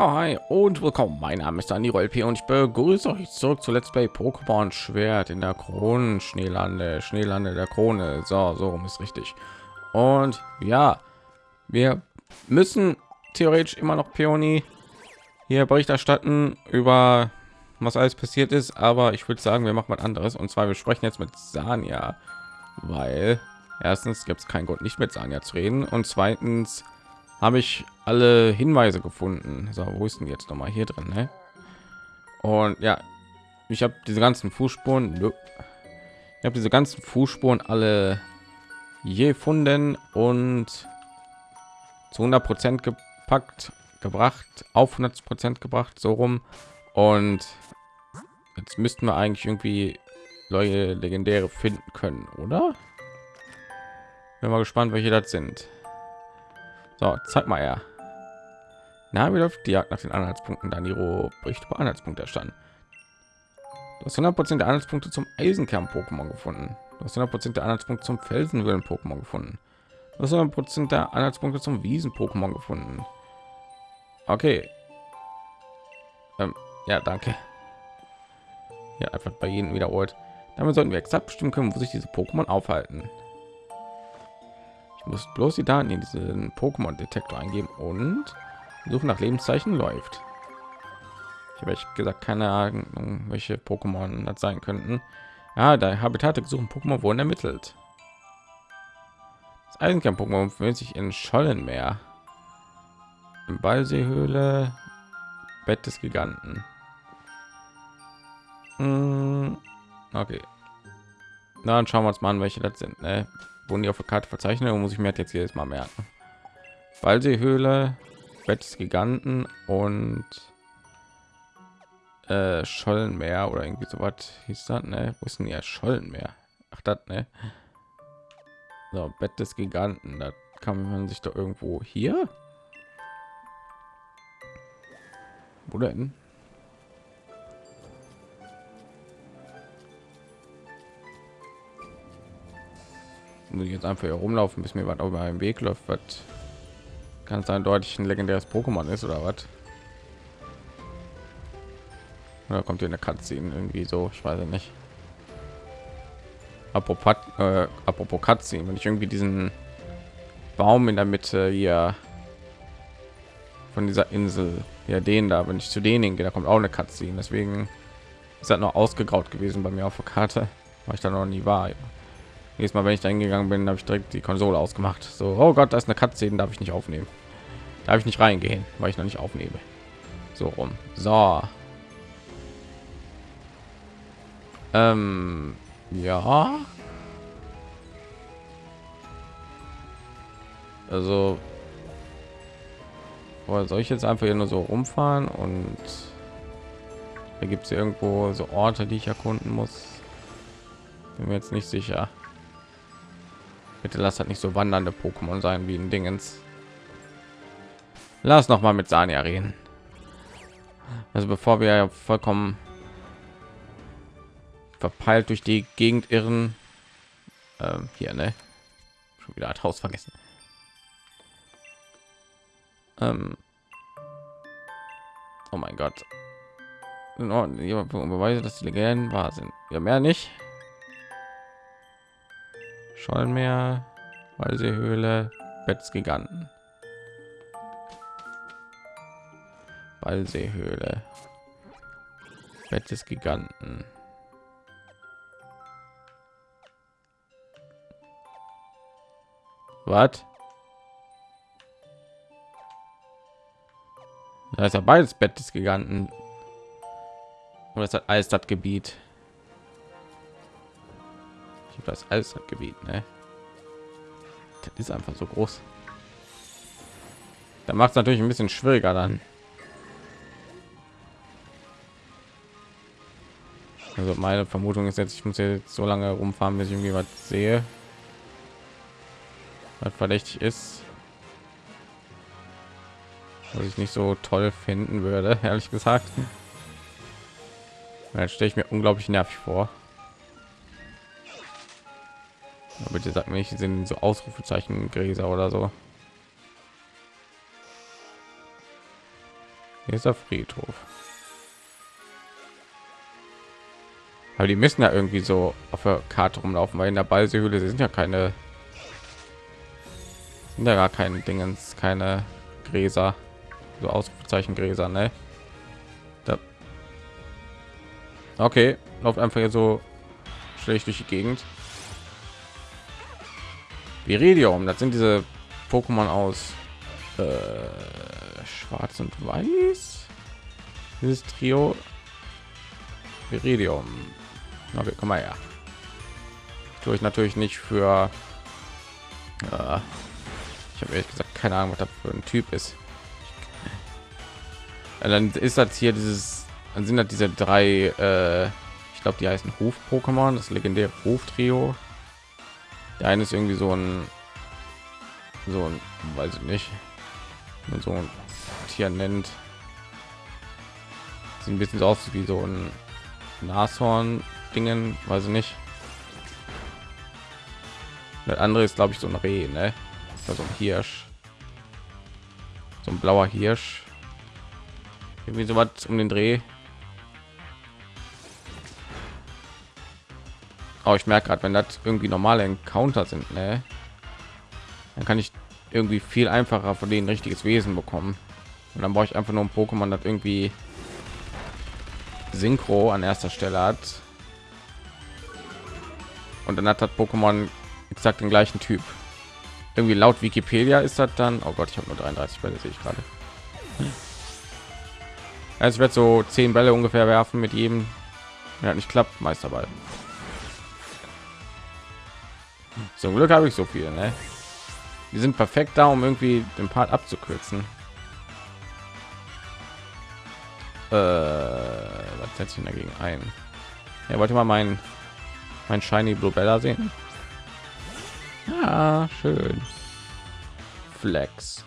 Ja, hi und willkommen. Mein Name ist Aniro LP und ich begrüße euch zurück zu Let's Play Pokémon Schwert in der Kronen Schneelande, Schneelande der Krone. So, so rum ist richtig. Und ja, wir müssen theoretisch immer noch Peony hier Bericht erstatten über was alles passiert ist, aber ich würde sagen, wir machen was anderes und zwar wir sprechen jetzt mit Sanja, weil erstens gibt es keinen Grund nicht mit Sanja zu reden und zweitens habe ich alle Hinweise gefunden. So, wo ist denn jetzt noch mal hier drin? Ne? Und ja, ich habe diese ganzen Fußspuren. Ich habe diese ganzen Fußspuren alle gefunden und zu 100 Prozent gepackt, gebracht, auf 100 Prozent gebracht, so rum. Und jetzt müssten wir eigentlich irgendwie neue legendäre finden können, oder? Bin mal gespannt, welche das sind. So, zeig mal her. Na, wie läuft die Jagd nach den Anhaltspunkten? Daniro bricht über Anhaltspunkte erstanden. Du hast 100% der Anhaltspunkte zum Eisenkern-Pokémon gefunden. Du hast 100% der Anhaltspunkte zum Felsenwillen-Pokémon gefunden. Du hast 100% der Anhaltspunkte zum Wiesen-Pokémon gefunden. Okay. Ähm, ja, danke. Ja, einfach bei jedem wiederholt. Damit sollten wir exakt bestimmen können, wo sich diese Pokémon aufhalten. Ich muss bloß die Daten in diesen Pokémon-Detektor eingeben und Suche nach Lebenszeichen läuft. Ich habe echt gesagt keine Ahnung, welche Pokémon das sein könnten. Ja, da Habitate gesuchen Pokémon wurden ermittelt. Das Eisenkern-Pokémon befindet sich in Schollenmeer. Im Ballseehöhle, Bett des Giganten. Hm, okay. dann schauen wir uns mal an, welche das sind. Ne? Die auf der Karte verzeichnet, muss ich mir jetzt jedes Mal merken. Ballseehöhle, Bett des Giganten und äh, Schollenmeer oder irgendwie so was hieß das, ne? Wo ist denn ja Schollenmeer? Ach, das, ne? So, Bett des Giganten, da kann man sich doch irgendwo hier. Wo denn? Muss ich jetzt einfach hier rumlaufen, bis mir was auf meinem Weg läuft, was kann sein deutlich ein legendäres Pokémon ist oder was? Da kommt hier eine Cutscene irgendwie so, ich weiß nicht. Apropos, äh, apropos Cutscene, wenn ich irgendwie diesen Baum in der Mitte hier von dieser Insel, ja den da, wenn ich zu denen gehe, da kommt auch eine Cutscene. Deswegen ist das noch ausgegraut gewesen bei mir auf der Karte, weil ich da noch nie war. Jedes Mal, wenn ich da hingegangen bin, habe ich direkt die Konsole ausgemacht. So, oh Gott, da ist eine Cutscene, darf ich nicht aufnehmen. Darf ich nicht reingehen, weil ich noch nicht aufnehme. So rum. So. Ähm, ja. Also, soll ich jetzt einfach hier nur so rumfahren und da gibt es irgendwo so Orte, die ich erkunden muss. Bin mir jetzt nicht sicher. Bitte lass halt nicht so wandernde Pokémon sein wie ein Dingens. Lass noch mal mit Sania reden. Also bevor wir vollkommen verpeilt durch die Gegend irren, ähm, hier ne, schon wieder hat Haus vergessen. Ähm, oh mein Gott. Beweise, dass die Legenden wahr sind. Ja, mehr nicht. Schollenmeer, Walseehöhle, Bettsgiganten. Ballseehöhle. Bett des Giganten. Was? Da ist ja beides Bett des Giganten. Und das hat alles das Gebiet. Habe das alles das Gebiet, ne? Das ist einfach so groß. Da macht es natürlich ein bisschen schwieriger dann. Also meine Vermutung ist jetzt, ich muss jetzt so lange rumfahren, bis ich irgendwie was sehe, was verdächtig ist, was ich nicht so toll finden würde, ehrlich gesagt. Dann stelle ich mir unglaublich nervig vor. Aber bitte sagt nicht, sind so Ausrufezeichen Gräser oder so. Hier ist der Friedhof. Aber die müssen ja irgendwie so auf der Karte rumlaufen, weil in der Ballseehöhle sind ja keine sind ja gar keine Dingens, keine Gräser, so Ausrufezeichen Gräser, ne? Da. Okay, läuft einfach hier so schlecht durch die Gegend. Viridium, das sind diese Pokémon aus äh, Schwarz und Weiß. Dieses Trio Viridium. Okay, komm mal her. Tue ich natürlich nicht für. Äh, ich habe ehrlich gesagt keine Ahnung, was das für ein Typ ist. Ja, dann ist das hier dieses. Dann sind das diese drei. Äh, ich glaube, die heißen Ruf-Pokémon, das legendäre Ruf-Trio. Der eine ist irgendwie so ein. So ein, weiß ich nicht. So ein Tier nennt. Sieht ein bisschen aus wie so ein Nashorn Dingen, weiß ich nicht. Der andere ist, glaube ich, so ein Reh, ne? Also ein Hirsch. So ein blauer Hirsch. Irgendwie so was um den Dreh. Oh, ich merke gerade, wenn das irgendwie normale Encounter sind, ne? Dann kann ich irgendwie viel einfacher von denen richtiges Wesen bekommen. Und dann brauche ich einfach nur ein Pokémon, das irgendwie Synchro an erster Stelle hat und dann hat das Pokémon exakt den gleichen Typ. Irgendwie laut Wikipedia ist das dann. Oh Gott, ich habe nur 33 Bälle, sehe ich gerade. Also ich werde so zehn Bälle ungefähr werfen mit jedem. Ja, nicht klappt, Meisterball. Zum Glück habe ich so viel, ne? Die sind perfekt da, um irgendwie den Part abzukürzen. Äh, was setze ich dagegen ein? Er ja, wollte mal meinen mein shiny blue bella sehen ja schön flex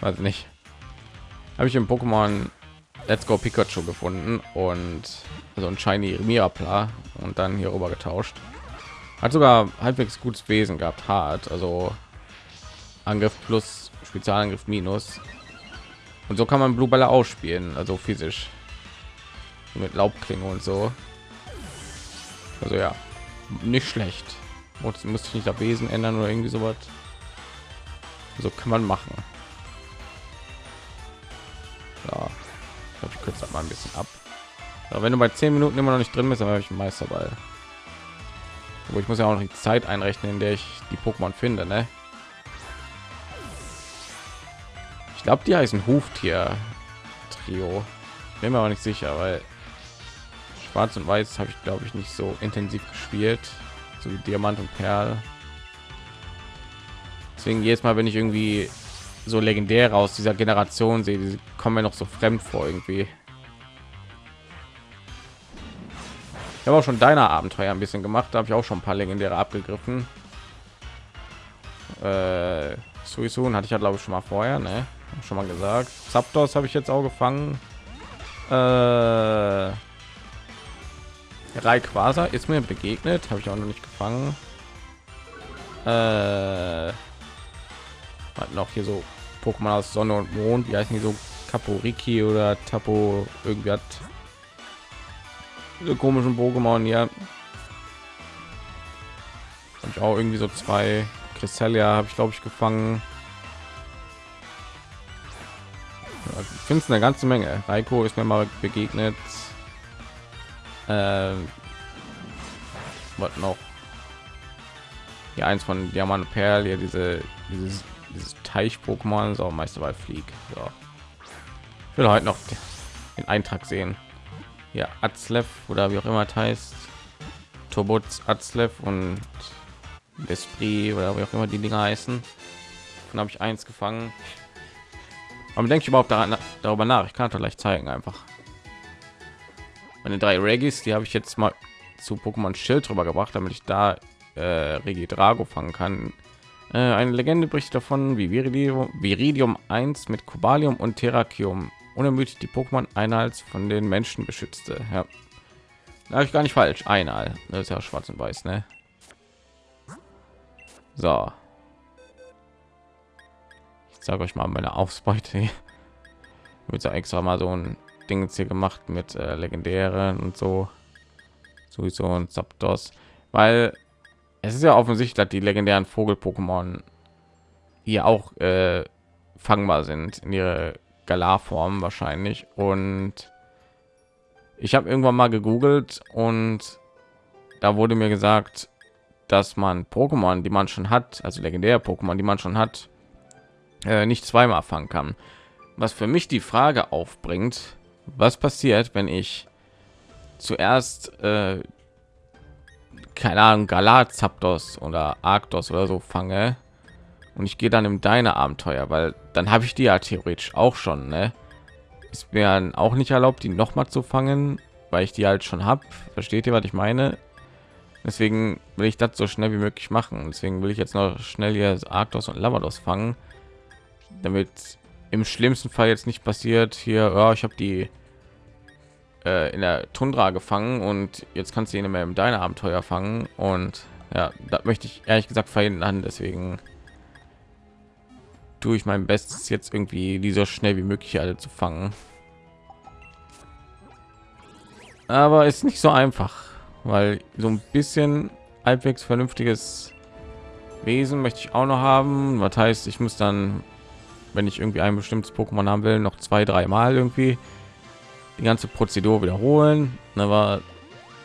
weiß nicht habe ich im pokémon let's go pikachu gefunden und so ein shiny mirapla und dann hier rüber getauscht hat sogar halbwegs gutes wesen gehabt hart also angriff plus spezialangriff minus und so kann man blue bella ausspielen also physisch mit laubklinge und so also ja, nicht schlecht. Und müsste ich nicht das Wesen ändern oder irgendwie sowas. So kann man machen. Ja, ich ich kürze mal ein bisschen ab. Aber wenn du bei 10 Minuten immer noch nicht drin bist, dann habe ich einen Meisterball. Aber ich muss ja auch noch die Zeit einrechnen, in der ich die Pokémon finde, ne? Ich glaube, die heißen Huftier Trio. Bin mir aber nicht sicher, weil Schwarz und Weiß habe ich glaube ich nicht so intensiv gespielt, so wie Diamant und Perl. Deswegen jedes Mal, wenn ich irgendwie so legendäre aus dieser Generation sehe, die kommen mir noch so fremd vor irgendwie. Ich habe auch schon deiner Abenteuer ein bisschen gemacht, da habe ich auch schon ein paar legendäre abgegriffen. Äh, Suisun hatte ich ja glaube ich schon mal vorher, ne? Schon mal gesagt. Zapdos habe ich jetzt auch gefangen. Äh, Rayquaza ist mir begegnet, habe ich auch noch nicht gefangen. Äh, noch hier so Pokémon aus Sonne und Mond, wie heißen die so Kaporiki oder Tapo so komischen Pokémon hier. Habe ich auch irgendwie so zwei Cresselia habe ich glaube ich gefangen. Ja, ich finde es eine ganze Menge. Raiko ist mir mal begegnet ähm, was noch hier eins von diamant perl hier diese dieses, dieses teich pokémon so meisterball flieg so. ich will heute noch den eintrag sehen ja Atzlev oder wie auch immer es heißt Tobots Atzlev und Esprit oder wie auch immer die Dinger heißen. Dann habe ich eins gefangen. Aber denke ich überhaupt daran, darüber nach? Ich kann es gleich zeigen einfach meine drei Regis, die habe ich jetzt mal zu Pokémon Schild drüber gebracht, damit ich da äh, Regi Drago fangen kann. Äh, eine Legende bricht davon, wie Viridium, Viridium 1 mit Cobalium und Terrakium unermüdlich die Pokémon Einhals von den Menschen beschützte. Ja, da ich gar nicht falsch. Einmal, das ist ja schwarz und weiß, ne? So, ich sage euch mal meine Ausbeute. mit so extra mal so ein Ding hier gemacht mit äh, legendären und so sowieso und Zapdos, weil es ist ja offensichtlich, dass die legendären Vogel-Pokémon hier auch äh, fangbar sind in ihre Galar-Form wahrscheinlich und ich habe irgendwann mal gegoogelt und da wurde mir gesagt, dass man Pokémon, die man schon hat, also legendäre Pokémon, die man schon hat, äh, nicht zweimal fangen kann. Was für mich die Frage aufbringt, was passiert, wenn ich zuerst äh, keine Ahnung Galar Zapdos oder Arctos oder so fange und ich gehe dann im deine Abenteuer, weil dann habe ich die ja theoretisch auch schon, ne? Ist mir auch nicht erlaubt, die noch mal zu fangen, weil ich die halt schon habe. Versteht ihr, was ich meine? Deswegen will ich das so schnell wie möglich machen. Deswegen will ich jetzt noch schnell hier Arctos und Lavados fangen, damit im schlimmsten Fall jetzt nicht passiert. Hier, ja, ich habe die äh, in der Tundra gefangen und jetzt kannst du ihn immer im deine Abenteuer fangen und ja, das möchte ich ehrlich gesagt verhindern. Deswegen tue ich mein Bestes jetzt irgendwie die so schnell wie möglich alle zu fangen. Aber ist nicht so einfach, weil so ein bisschen halbwegs vernünftiges Wesen möchte ich auch noch haben. Was heißt, ich muss dann, wenn ich irgendwie ein bestimmtes Pokémon haben will, noch zwei, drei Mal irgendwie die ganze Prozedur wiederholen. Aber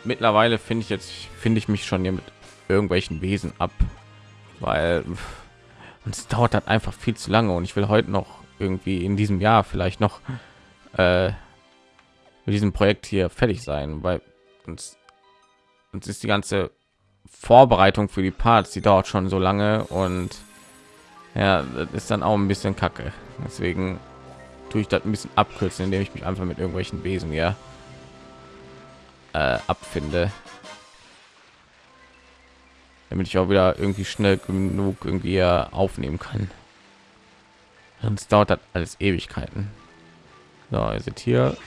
mittlerweile finde ich jetzt finde ich mich schon hier mit irgendwelchen Wesen ab, weil es dauert halt einfach viel zu lange. Und ich will heute noch irgendwie in diesem Jahr vielleicht noch äh, mit diesem Projekt hier fertig sein, weil uns, uns ist die ganze Vorbereitung für die Parts, die dauert schon so lange. Und ja, das ist dann auch ein bisschen kacke. Deswegen tue ich das ein bisschen abkürzen, indem ich mich einfach mit irgendwelchen Wesen ja äh, abfinde, damit ich auch wieder irgendwie schnell genug irgendwie aufnehmen kann. Sonst dauert das alles Ewigkeiten. So, ihr seht hier,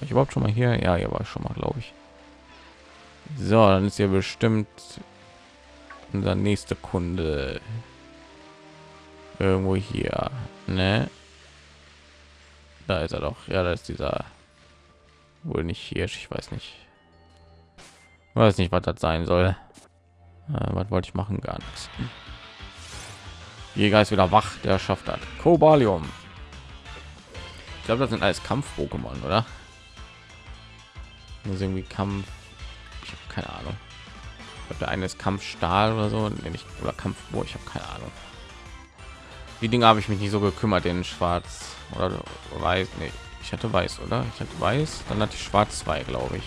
ich überhaupt schon mal hier? Ja, hier war ich schon mal, glaube ich. So, dann ist ja bestimmt unser nächster Kunde irgendwo hier, ne? Da ist er doch. Ja, da ist dieser wohl nicht hier. Ich weiß nicht. Ich weiß nicht, was das sein soll. Äh, was wollte ich machen? Gar nichts. Jäger ist wieder wach. Der schafft hat. Kobalium. Ich glaube, das sind alles Kampf-Pokémon, oder? Das irgendwie Kampf. Ich habe keine Ahnung. Ich glaube, der eine ist Kampfstahl oder so, nee, nicht oder. Oh, ich habe keine Ahnung. Die Dinge habe ich mich nicht so gekümmert, den Schwarz oder weiß nee, ich hatte weiß oder ich hatte weiß dann hatte ich schwarz 2 glaube ich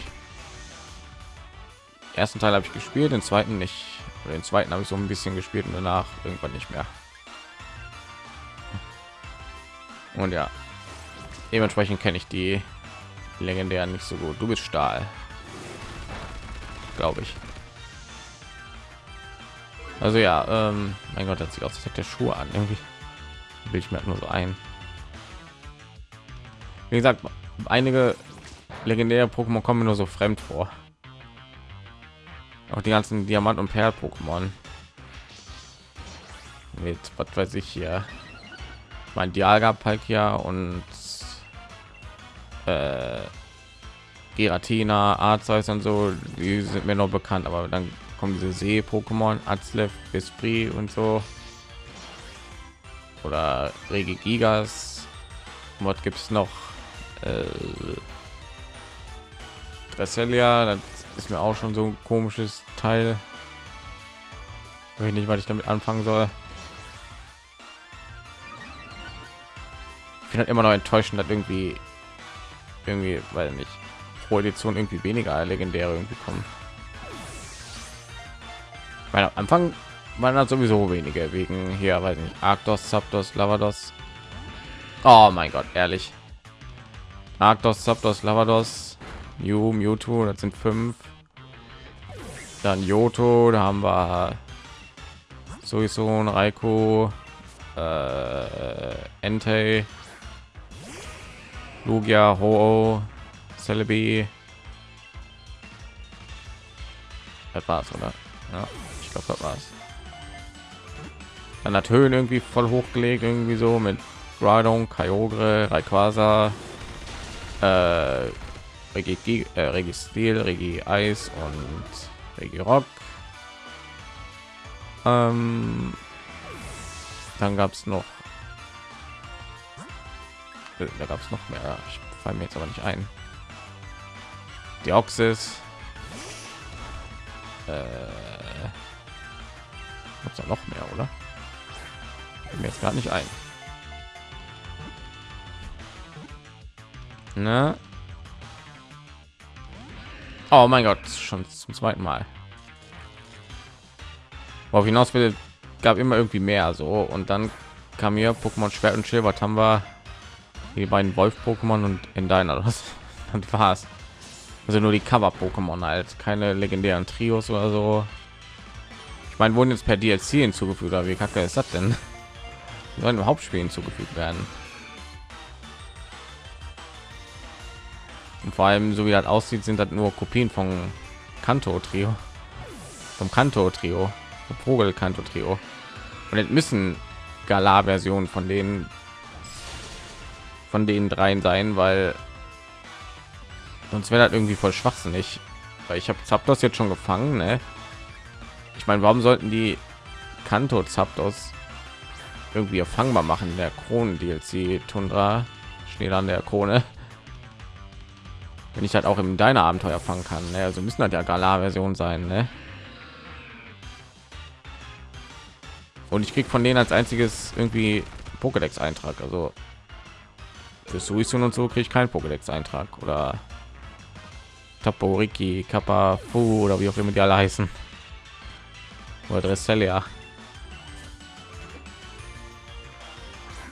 ersten teil habe ich gespielt den zweiten nicht. Den zweiten habe ich so ein bisschen gespielt und danach irgendwann nicht mehr. Und ja dementsprechend kenne ich die legendären nicht so gut. Du bist stahl glaube ich. Also ja ähm, mein gott das sieht aus der schuhe an. Irgendwie will ich mir nur so ein. Wie gesagt einige legendäre pokémon kommen nur so fremd vor auch die ganzen diamant und perl pokémon mit was weiß ich hier mein dialga palkia und äh, Giratina, Arzeus und so, die sind mir noch bekannt, aber dann kommen diese See-Pokémon, Azlev, Esprit und so. Oder Regigigas. Was gibt es noch? äh, Dressalia, das ist mir auch schon so ein komisches Teil. Ich nicht, was ich damit anfangen soll. Ich finde halt immer noch enttäuschend, dass irgendwie irgendwie, weil nicht pro Edition irgendwie weniger legendäre irgendwie kommen. Weil am Anfang waren das sowieso wenige wegen hier, weiß nicht, Arctos, Zapdos, Lavados. Oh mein Gott, ehrlich. Arctos, Zapdos, Lavados, Mew, Mewtwo, das sind fünf. Dann Yoto, da haben wir sowieso ein Raikou, äh, Entei, Lugia, Ho, Celebi. Das war's, oder? Ja, ich glaube, das war's. Dann hat Höhen irgendwie voll hochgelegt, irgendwie so mit Groudon, Kyogre, Rayquaza, äh, Regie, äh, Regie Stil, Regie Eis und Regie Rock. Ähm, dann gab es noch, äh, da gab es noch mehr. Ich fall mir jetzt aber nicht ein. Die Oxys. Äh, gibt's noch mehr, oder? Fällt mir jetzt gar nicht ein. Ne? Oh mein Gott, schon zum zweiten Mal. Worauf hinaus will, gab immer irgendwie mehr so und dann kam hier Pokémon Schwert und Schild. Haben wir? Die beiden Wolf-Pokémon und in deiner das, das war's. Also nur die Cover-Pokémon halt, keine legendären Trios oder so. Ich meine, wurden jetzt per DLC hinzugefügt, aber wie kacke ist das denn? Die sollen im Hauptspiel hinzugefügt werden. Vor allem, so wie das aussieht, sind das nur Kopien von Kanto Trio, vom Kanto Trio, Vogel Kanto Trio. Und es müssen Galar-Versionen von denen von den dreien sein, weil sonst wäre das irgendwie voll schwachsinnig. Weil ich habe Zapdos jetzt schon gefangen, ne? Ich meine, warum sollten die Kanto Zapdos irgendwie erfangbar machen der Kronen DLC Tundra steht an der Krone? Wenn ich halt auch im deiner abenteuer fangen kann ne? also müssen halt ja galar version sein ne? und ich krieg von denen als einziges irgendwie pokédex eintrag also für Suisun und so kriege ich keinen pokédex eintrag oder Taporiki, Kappa, Fu oder wie auch immer die alle heißen. Oder Dresselia.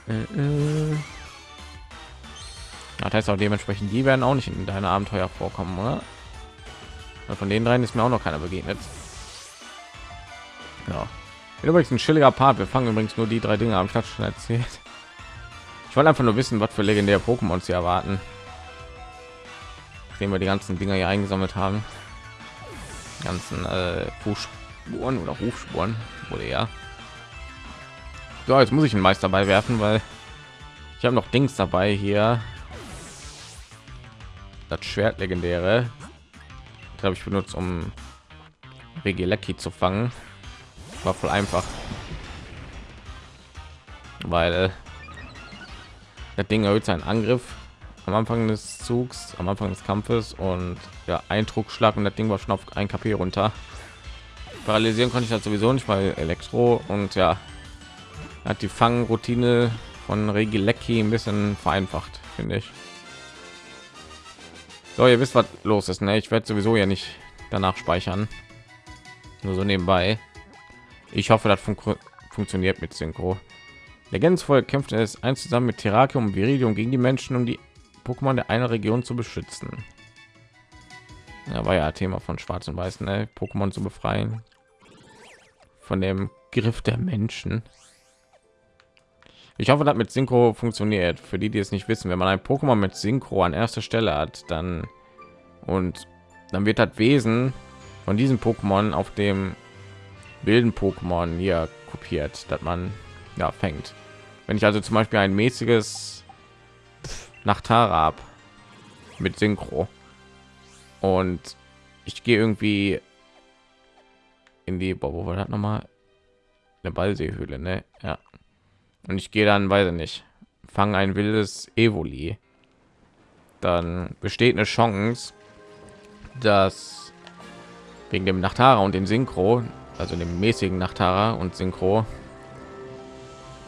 Äh, äh. Das heißt auch dementsprechend, die werden auch nicht in deine Abenteuer vorkommen, oder? Weil von den dreien ist mir auch noch keiner begegnet. Ja. Übrigens ein chilliger Part. Wir fangen übrigens nur die drei Dinge am Start schon erzählt. Ich wollte einfach nur wissen, was für legendäre Pokémon sie erwarten. Nachdem wir die ganzen Dinger hier eingesammelt haben. Die ganzen äh, Fußspuren oder Rufspuren wurde ja. So, jetzt muss ich einen Meister dabei werfen, weil ich habe noch Dings dabei hier das Schwert legendäre. Glaube ich benutzt um Regilecki zu fangen. War voll einfach. Weil äh, das Ding erhöht seinen Angriff am Anfang des Zugs am Anfang des Kampfes und ja ein Druckschlag und das Ding war schon auf ein KP runter. Paralysieren konnte ich das sowieso nicht weil Elektro und ja hat die Fangroutine von Regilecki ein bisschen vereinfacht finde ich so, ihr wisst, was los ist. Ne? Ich werde sowieso ja nicht danach speichern. Nur so nebenbei. Ich hoffe, das fun funktioniert mit Synchro. Legendensvolk kämpfte es eins zusammen mit Terrakium und Viridium gegen die Menschen, um die Pokémon der einer Region zu beschützen. Ja, war ja Thema von Schwarz und Weiß, ne? Pokémon zu befreien von dem Griff der Menschen. Ich hoffe, dass mit Synchro funktioniert. Für die, die es nicht wissen, wenn man ein Pokémon mit Synchro an erster Stelle hat, dann und dann wird das Wesen von diesem Pokémon auf dem wilden Pokémon hier kopiert, dass man ja fängt. Wenn ich also zum Beispiel ein mäßiges Nachtara ab mit Synchro und ich gehe irgendwie in die, boah, wo war das nochmal? Eine Ballseehöhle, ne? Ja und ich gehe dann weiß ich nicht fangen ein wildes evoli. Dann besteht eine chance dass wegen dem nachtara und dem synchro also dem mäßigen nachtara und synchro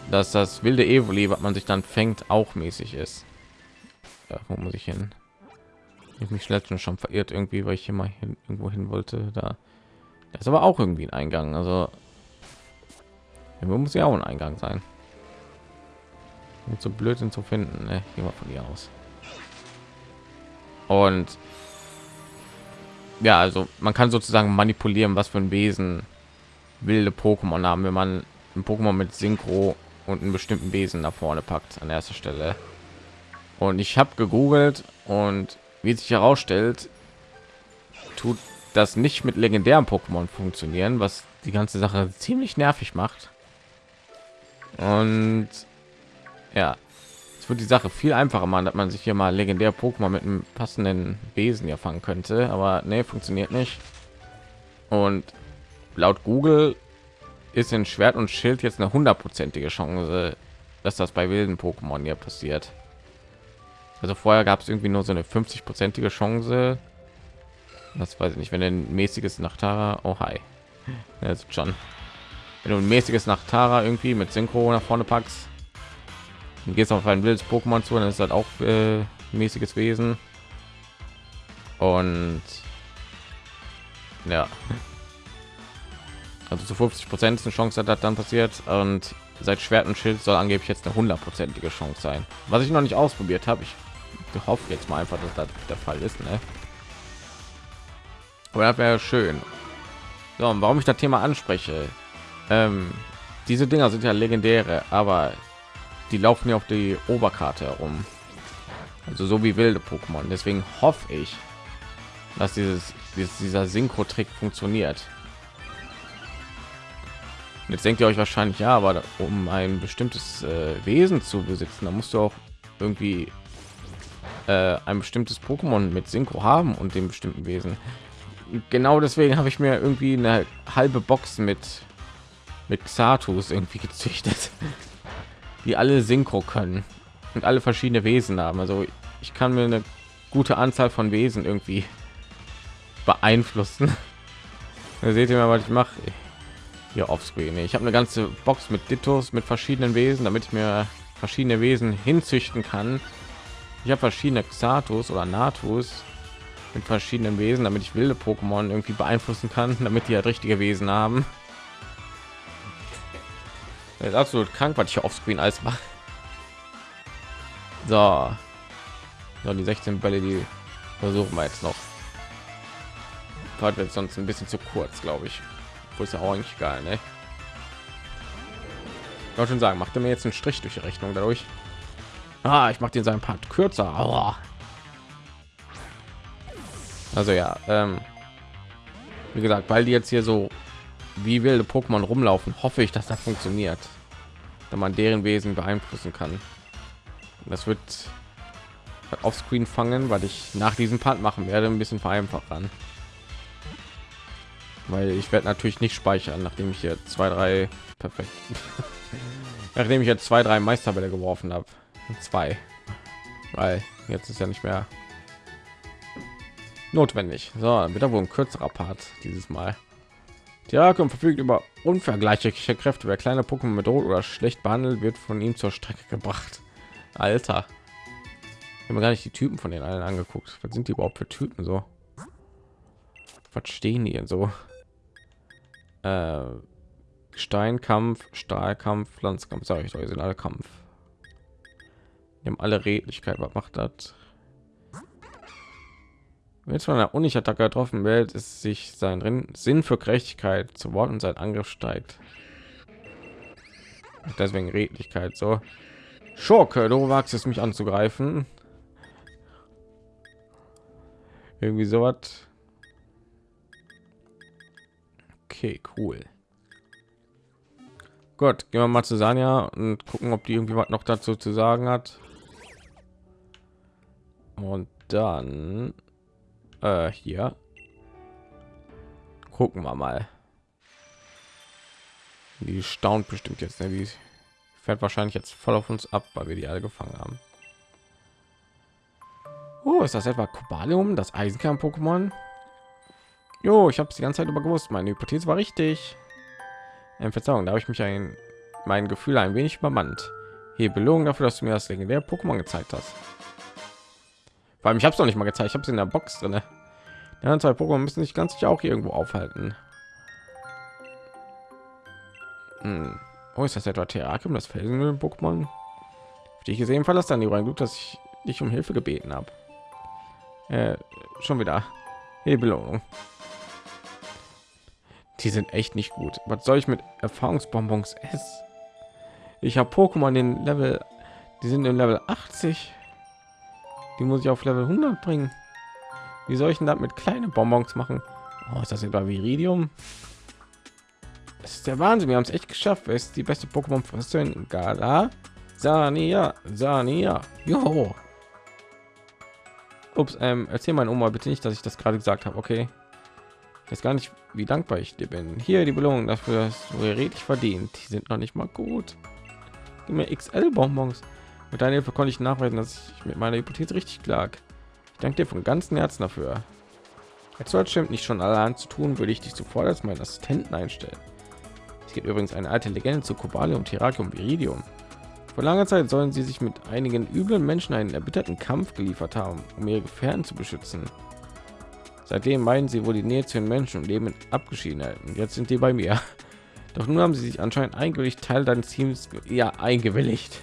dass das wilde evoli was man sich dann fängt auch mäßig ist. Ja, wo muss ich hin? Ich mich letztens schon verirrt irgendwie weil ich mal hin, irgendwo hin wollte da. Das ist aber auch irgendwie ein eingang also muss ja auch ein eingang sein so blöd sind zu finden. Ne? gehen wir von hier aus. Und ja also man kann sozusagen manipulieren was für ein wesen wilde pokémon haben wenn man ein pokémon mit synchro und einen bestimmten wesen nach vorne packt an erster stelle. Und ich habe gegoogelt und wie sich herausstellt tut das nicht mit legendären pokémon funktionieren was die ganze sache ziemlich nervig macht. Und ja es wird die Sache viel einfacher machen, dass man sich hier mal legendär Pokémon mit einem passenden Wesen ja fangen könnte, aber nee, funktioniert nicht. Und laut Google ist in Schwert und Schild jetzt eine hundertprozentige Chance, dass das bei wilden Pokémon hier passiert. Also vorher gab es irgendwie nur so eine 50-prozentige Chance. Das weiß ich nicht, wenn ein mäßiges Nachtara, oh hi, jetzt schon. Wenn du ein mäßiges Nachtara irgendwie mit Synchro nach vorne packst, dann gehst auf ein wildes Pokémon zu, dann ist halt auch äh, mäßiges Wesen. Und ja, also zu 50 Prozent eine Chance hat das dann passiert und seit Schwert und Schild soll angeblich jetzt eine hundertprozentige Chance sein. Was ich noch nicht ausprobiert habe, ich hoffe jetzt mal einfach, dass das der Fall ist. Ne? Aber das wäre schön. So, warum ich das Thema anspreche, ähm, diese Dinger sind ja legendäre, aber die laufen ja auf die Oberkarte herum. Also so wie wilde Pokémon. Deswegen hoffe ich, dass dieses, dieses dieser Synchro-Trick funktioniert. Jetzt denkt ihr euch wahrscheinlich, ja, aber um ein bestimmtes äh, Wesen zu besitzen, da musst du auch irgendwie äh, ein bestimmtes Pokémon mit Synchro haben und dem bestimmten Wesen. Genau deswegen habe ich mir irgendwie eine halbe Box mit mit Xatus irgendwie gezüchtet, die alle Synchro können und alle verschiedene Wesen haben. Also ich kann mir eine gute Anzahl von Wesen irgendwie beeinflussen. Da seht ihr mal, was ich mache hier offscreen. Ich habe eine ganze Box mit Dittos mit verschiedenen Wesen, damit ich mir verschiedene Wesen hinzüchten kann. Ich habe verschiedene Xatus oder Natus mit verschiedenen Wesen, damit ich wilde Pokémon irgendwie beeinflussen kann, damit die halt richtige Wesen haben. Das ist absolut krank, was ich offscreen alles mache. So. so, die 16 Bälle, die versuchen wir jetzt noch. wird sonst ein bisschen zu kurz, glaube ich. Wo ist ja auch eigentlich geil, ne? Ich wollte schon sagen, macht er mir jetzt einen Strich durch die Rechnung dadurch. Ah, ich mache den seinen Part kürzer. Aua. Also ja, ähm, wie gesagt, weil die jetzt hier so wie wilde Pokémon rumlaufen, hoffe ich, dass das funktioniert, wenn man deren Wesen beeinflussen kann. Das wird auf Screen fangen, weil ich nach diesem Part machen werde, ein bisschen vereinfacht an weil ich werde natürlich nicht speichern, nachdem ich hier zwei, drei perfekt, nachdem ich jetzt zwei, drei Meisterbälle geworfen habe, zwei, weil jetzt ist ja nicht mehr notwendig. So, wieder wohl ein kürzerer Part dieses Mal. Die Rakum verfügt über unvergleichliche Kräfte. Wer kleine Pokémon bedroht oder schlecht behandelt, wird von ihm zur Strecke gebracht. Alter, ich habe gar nicht die Typen von den allen angeguckt. Was sind die überhaupt für Typen so? Was stehen die denn so? äh, Steinkampf, Stahlkampf, Pflanzkampf, sage ich euch, sind alle Kampf. Wir haben alle Redlichkeit. Was macht das? Wenn von einer Unig-Attacke getroffen wird, ist sich sein Sinn für Gerechtigkeit zu Wort und sein Angriff steigt. Deswegen Redlichkeit so. Schurke, du wagst es mich anzugreifen. Irgendwie so was. Okay, cool. Gut, gehen wir mal zu Sanja und gucken, ob die irgendwie was noch dazu zu sagen hat. Und dann äh, hier gucken wir mal. Die staunt bestimmt jetzt, ne? die fährt wahrscheinlich jetzt voll auf uns ab, weil wir die alle gefangen haben. Oh, ist das etwa Kobalium, das Eisenkern-Pokémon? Jo, ich habe es die ganze Zeit über gewusst. Meine Hypothese war richtig. Ähm, Verzeihung, da habe ich mich ein mein Gefühl ein wenig übermannt. Hier Belohnung dafür, dass du mir das legendäre Pokémon gezeigt hast. Allem, ich habe es noch nicht mal gezeigt. Ich habe es in der Box drin. Die zwei Pokémon müssen sich ganz sicher auch irgendwo aufhalten. Hm. Oh, ist das etwa Therakium, das Felsen Pokémon? Die ich gesehen verlasse dann die Glück, dass ich dich um Hilfe gebeten habe. Äh, schon wieder. Hey, Belohnung die sind echt nicht gut was soll ich mit erfahrungsbonbons s ich habe pokémon den level die sind im level 80 die muss ich auf level 100 bringen wie soll ich denn damit kleine bonbons machen oh, ist das etwa viridium das ist der wahnsinn wir haben es echt geschafft wer ist die beste pokémon fristin gala Sania, Sania. Jo. Ups, ähm, erzähl mein Oma bitte nicht, dass ich das gerade gesagt habe, okay? Ich weiß gar nicht, wie dankbar ich dir bin. Hier die Belohnung dafür, dass du redlich verdient. Die sind noch nicht mal gut. Gib mir XL-Bonbons. Mit deiner Hilfe konnte ich nachweisen, dass ich mit meiner Hypothese richtig lag. Ich danke dir von ganzem Herzen dafür. Als stimmt nicht schon allein zu tun, würde ich dich sofort als meinen Assistenten einstellen. Es gibt übrigens eine alte Legende zu Kobalium, Terrakium, Viridium. Vor langer Zeit sollen sie sich mit einigen üblen Menschen einen erbitterten Kampf geliefert haben, um ihre Gefährten zu beschützen. Seitdem meinen sie wohl die Nähe zu den Menschen und leben in Abgeschiedenheiten. Jetzt sind die bei mir. Doch nun haben sie sich anscheinend eingewilligt, Teil deines Teams ja eingewilligt.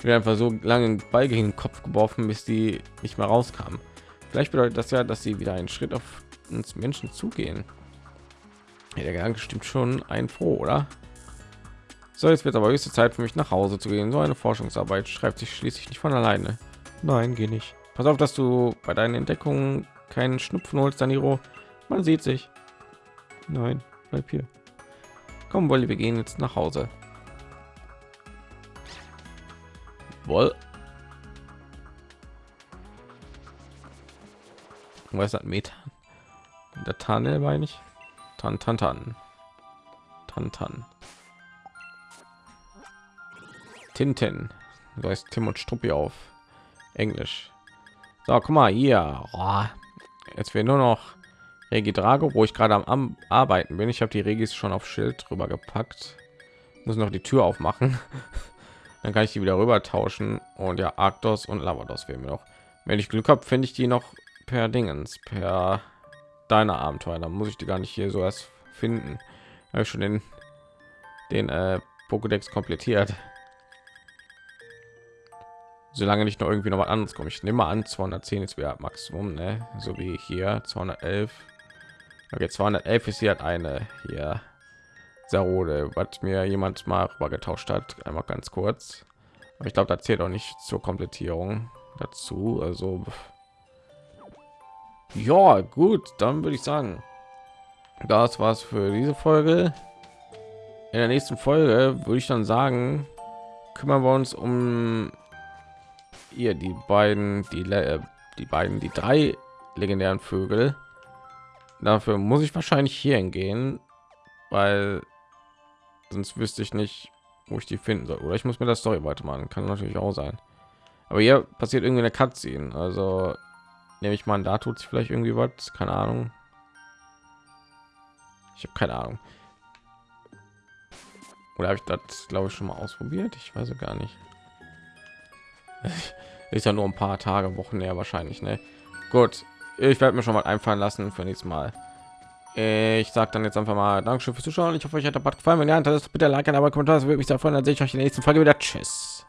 Wir einfach so lange Ball gegen den Kopf geworfen, bis die nicht mehr rauskamen. Vielleicht bedeutet das ja, dass sie wieder einen Schritt auf uns Menschen zugehen. Ja, der Gedanke stimmt schon ein froh, oder? So, jetzt wird aber höchste Zeit für mich nach Hause zu gehen. So eine Forschungsarbeit schreibt sich schließlich nicht von alleine. Nein, geh nicht. Pass auf, dass du bei deinen Entdeckungen keinen Schnupfen holst, Daniro. Man sieht sich. Nein, bleib hier. Komm, Wolli, wir gehen jetzt nach Hause. Woll. Was hat Metan? Der Tanel meine ich. Tan tan tan. Tan tan. Tinten. Du heißt Tim und Struppi auf Englisch. So, guck mal hier. Oh, jetzt wäre nur noch Regi Drago, wo ich gerade am, am, Arbeiten bin. Ich habe die Regis schon auf Schild drüber gepackt. Muss noch die Tür aufmachen. Dann kann ich die wieder rüber tauschen. Und ja, Arktos und Lavados fehlen mir noch. Wenn ich Glück habe, finde ich die noch per Dingens, per deiner Abenteuer. Dann muss ich die gar nicht hier so erst finden. Habe ich schon den den äh, Pokédex komplettiert solange nicht noch irgendwie noch was anderes kommt. Ich nehme an, 210 ist wieder Maximum, ne? so wie hier 211. Okay, 211 ist hier halt eine hier Sarode, was mir jemand mal getauscht hat, einmal ganz kurz. Aber ich glaube, das zählt auch nicht zur Komplettierung dazu. Also ja, gut, dann würde ich sagen, das war's für diese Folge. In der nächsten Folge würde ich dann sagen, kümmern wir uns um ihr die beiden die äh, die beiden die drei legendären vögel dafür muss ich wahrscheinlich hier hingehen weil sonst wüsste ich nicht wo ich die finden soll. Oder ich muss mir das story weitermachen. Kann natürlich auch sein. Aber hier passiert irgendwie eine Cutscene. Also nehme ich mal da tut sich vielleicht irgendwie was. Keine ahnung. Ich habe keine ahnung. Oder habe ich das glaube ich schon mal ausprobiert? Ich weiß gar nicht. Ist ja nur ein paar Tage, Wochen her wahrscheinlich. Ne? Gut, ich werde mir schon mal einfallen lassen für nächstes Mal. Ich sage dann jetzt einfach mal Dankeschön fürs Zuschauen. Ich hoffe, euch hat der Bad gefallen. Wenn ja, dann bitte like, aber Kommentar. Das würde mich sehr freuen. Dann sehe ich euch in der nächsten Folge wieder. Tschüss.